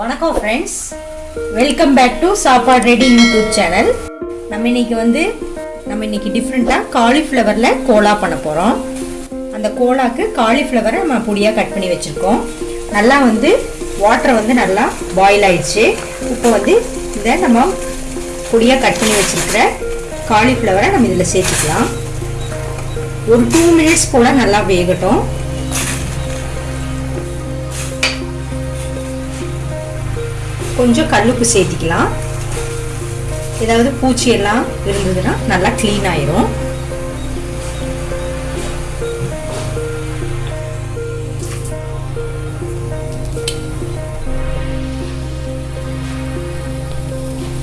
வணக்கம் friends welcome back to Sappadu Ready YouTube channel நம்ம இன்னைக்கு வந்து நம்ம இன்னைக்கு டிஃப்ரெண்ட்டாக காலிஃப்ளவரில் கோலா பண்ண போகிறோம் அந்த கோலாக்கு காலிஃப்ளவரை நம்ம பொடியாக கட் பண்ணி வச்சுருக்கோம். நல்லா வந்து வாட்டர் வந்து நல்லா பாயில் ஆயிடுச்சு. இப்போ வந்து இதை நம்ம பொடியாக கட் பண்ணி வச்சுருக்கிற காலிஃப்ளவரை நம்ம இதில் சேர்த்துக்கலாம். ஒரு டூ மினிட்ஸ் போல் நல்லா வேகட்டும். கொஞ்சம் கல்லுப்பு சேர்த்திக்கலாம். ஏதாவது பூச்சி எல்லாம் இருந்ததுன்னா நல்லா க்ளீன் ஆயிரும்.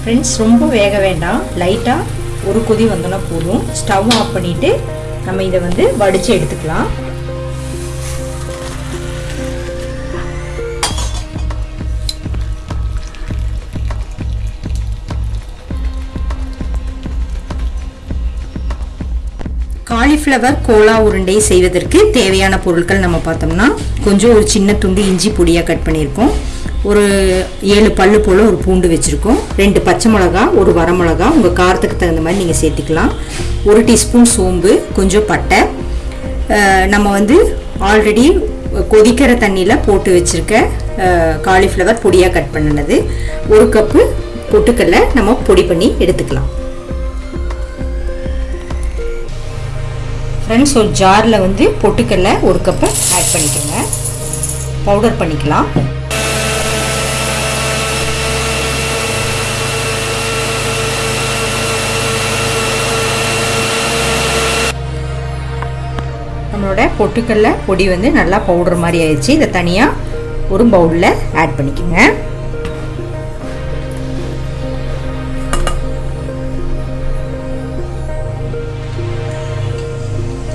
ஃப்ரெண்ட்ஸ் ரொம்ப வேக வேண்டாம். லைட்டாக ஒரு கொதி வந்தோன்னா போதும். ஸ்டவ் ஆஃப் பண்ணிவிட்டு நம்ம இதை வந்து வடித்து எடுத்துக்கலாம். காலிஃப்ளவர் கோலா உருண்டை செய்வதற்கு தேவையான பொருட்கள் நம்ம பார்த்தோம்னா கொஞ்சம் ஒரு சின்ன துண்டு இஞ்சி பொடியாக கட் பண்ணியிருக்கோம். ஒரு ஏழு பல்லு போல் ஒரு பூண்டு வச்சுருக்கோம். ரெண்டு பச்சை மிளகா ஒரு வரமிளகா உங்கள் காரத்துக்கு தகுந்த மாதிரி நீங்கள் சேர்த்துக்கலாம். ஒரு டீஸ்பூன் சோம்பு கொஞ்சம் பட்டை. நம்ம வந்து ஆல்ரெடி கொதிக்கிற தண்ணியில் போட்டு வச்சுருக்க காலிஃப்ளவர் பொடியாக கட் பண்ணினது. ஒரு கப்பு பொட்டுக்கல்ல நம்ம பொடி பண்ணி எடுத்துக்கலாம். ஃப்ரெண்ட்ஸ் ஒரு ஜாரில் வந்து பொட்டுக்கடலை ஒரு கப்பை ஆட் பண்ணிக்கோங்க. பவுடர் பண்ணிக்கலாம். நம்மளோட பொட்டுக்கடலை பொடி வந்து நல்லா பவுடர் மாதிரி ஆயிடுச்சு. இதை தனியாக ஒரு பவுலில் ஆட் பண்ணிக்கோங்க.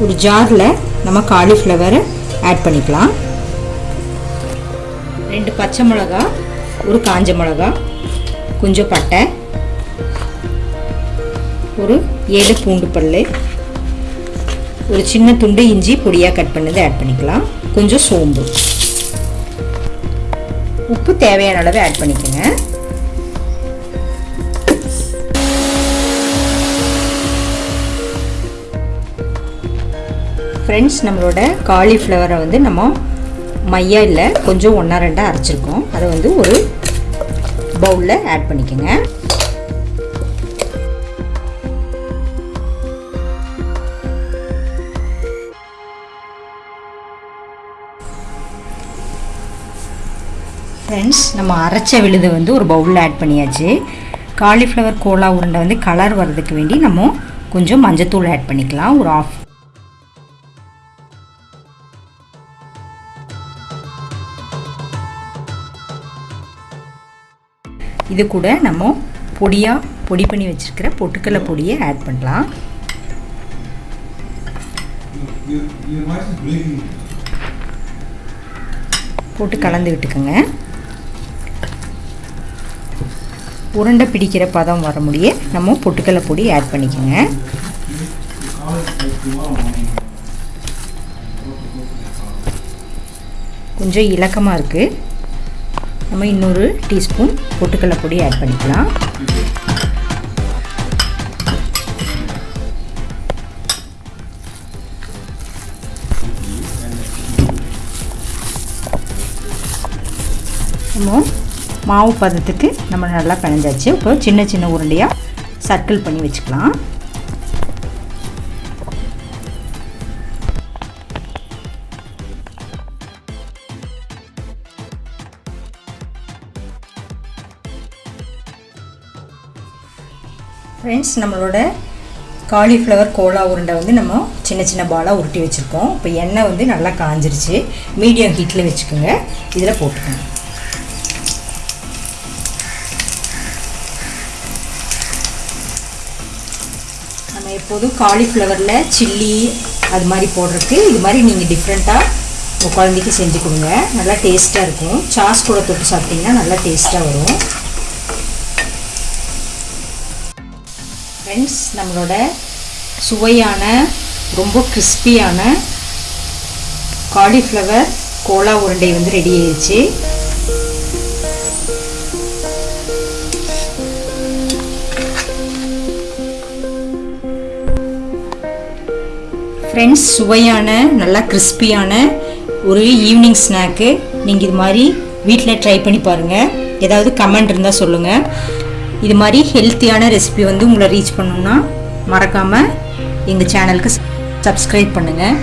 ஒரு ஜாரில் நம்ம காலிஃப்ளவரை ஆட் பண்ணிக்கலாம். ரெண்டு பச்சை மிளகா ஒரு காஞ்ச மிளகா கொஞ்சம் பட்டை ஒரு ஏழு பூண்டு பல் ஒரு சின்ன துண்டு இஞ்சி பொடியாக கட் பண்ணது ஆட் பண்ணிக்கலாம். கொஞ்சம் சோம்பு. உப்பு தேவையான அளவு ஆட் பண்ணிக்கோங்க. ஃப்ரெண்ட்ஸ் நம்மளோட காலிஃப்ளவரை வந்து நம்ம மையா இல்லை கொஞ்சம் ஒன்றா ரெண்டாக அரைச்சிருக்கோம். அதை வந்து ஒரு பவுலில் ஆட் பண்ணிக்கோங்க. ஃப்ரெண்ட்ஸ் நம்ம அரைச்ச விழுதை வந்து ஒரு பவுலில் ஆட் பண்ணியாச்சு. காலிஃப்ளவர் கோலா உருண்டை வந்து கலர் வர்றதுக்கு வேண்டி நம்ம கொஞ்சம் மஞ்சத்தூள் ஆட் பண்ணிக்கலாம். ஒரு ஆஃப் இது கூட நம்ம பொடியாக பொடி பண்ணி வச்சுருக்கிற பொட்டுக்கடலை பொடியை ஆட் பண்ணலாம். போட்டு கலந்து விட்டுக்கோங்க. உருண்டை பிடிக்கிற பதம் வர முடிய நம்ம பொட்டுக்கடலை பொடி ஆட் பண்ணிக்கோங்க. கொஞ்சம் இலக்கமாக இருக்குது நம்ம இன்னொரு டீஸ்பூன் பொட்டுக்கடலை பொடி ஆட் பண்ணிக்கலாம். நம்ம மாவு பதத்துக்கு நம்ம நல்லா பிணைஞ்சாச்சு. இப்போ சின்ன சின்ன உருண்டையாக சர்க்கிள் பண்ணி வச்சுக்கலாம். ஃப்ரெண்ட்ஸ் நம்மளோட காலிஃப்ளவர் கோலா உருண்டை வந்து நம்ம சின்ன சின்ன பாலாக உருட்டி வச்சுருக்கோம். இப்போ எண்ணெய் வந்து நல்லா காஞ்சிருச்சு. மீடியம் ஹீட்டில் வச்சுக்கோங்க. இதில் போட்டுக்கோங்க. நம்ம எப்போதும் காலிஃப்ளவரில் சில்லி அது மாதிரி போடுறதுக்கு இது மாதிரி நீங்கள் டிஃப்ரெண்ட்டாக உங்கள் குழந்தைக்கு செஞ்சு கொடுங்க. நல்லா டேஸ்ட்டாக இருக்கும். சாஸ் கூட தொட்டு சாப்பிட்டிங்கன்னா நல்லா டேஸ்ட்டாக வரும். ஃப்ரெண்ட்ஸ் நம்மளோட சுவையான ரொம்ப கிறிஸ்பியான காலிஃப்ளவர் கோலா உருண்டை வந்து ரெடி ஆயிடுச்சு. ஃப்ரெண்ட்ஸ் சுவையான நல்லா கிறிஸ்பியான ஒரு ஈவினிங் ஸ்நாக்கு நீங்கள் இது மாதிரி வீட்டில் ட்ரை பண்ணி பாருங்கள் ஏதாவது கமெண்ட் இருந்தால் சொல்லுங்கள் இது மாதிரி ஹெல்த்தியான ரெசிபி வந்து உங்களை ரீச் பண்ணணும்னா மறக்காமல் எங்கள் சேனலுக்கு சப்ஸ்கிரைப் பண்ணுங்கள்